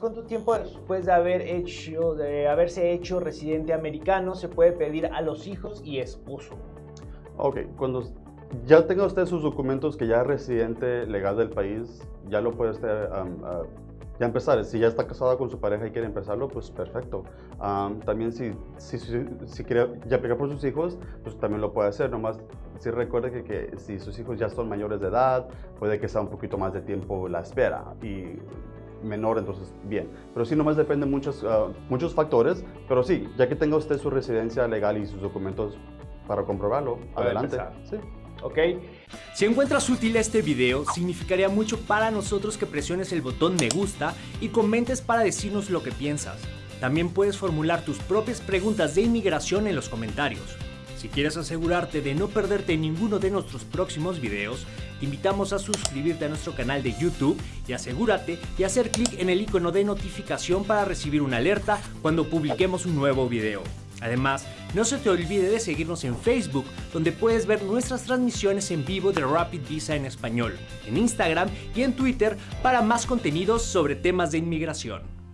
¿cuánto tiempo después de, haber hecho, de haberse hecho residente americano se puede pedir a los hijos y esposo? Ok, cuando ya tenga usted sus documentos que ya es residente legal del país, ya lo puede usted ya empezar. Si ya está casada con su pareja y quiere empezarlo, pues perfecto. también si, si, si, quiere ya aplicar por sus hijos, pues también lo puede hacer. Nomás si recuerde que, que, si sus hijos ya son mayores de edad, puede que sea un poquito más de tiempo la espera. Y menor, entonces bien. Pero sí, nomás depende muchos, ah, muchos factores. Pero sí, ya que tenga usted su residencia legal y sus documentos para comprobarlo, adelante. Sí. ¿ok? Si encuentras útil este video, significaría mucho para nosotros que presiones el botón me gusta y comentes para decirnos lo que piensas. También puedes formular tus propias preguntas de inmigración en los comentarios. Si quieres asegurarte de no perderte ninguno de nuestros próximos videos, te invitamos a suscribirte a nuestro canal de YouTube y asegúrate de hacer clic en el icono de notificación para recibir una alerta cuando publiquemos un nuevo video. Además, no se te olvide de seguirnos en Facebook, donde puedes ver nuestras transmisiones en vivo de Rapid Visa en español, en Instagram y en Twitter para más contenidos sobre temas de inmigración.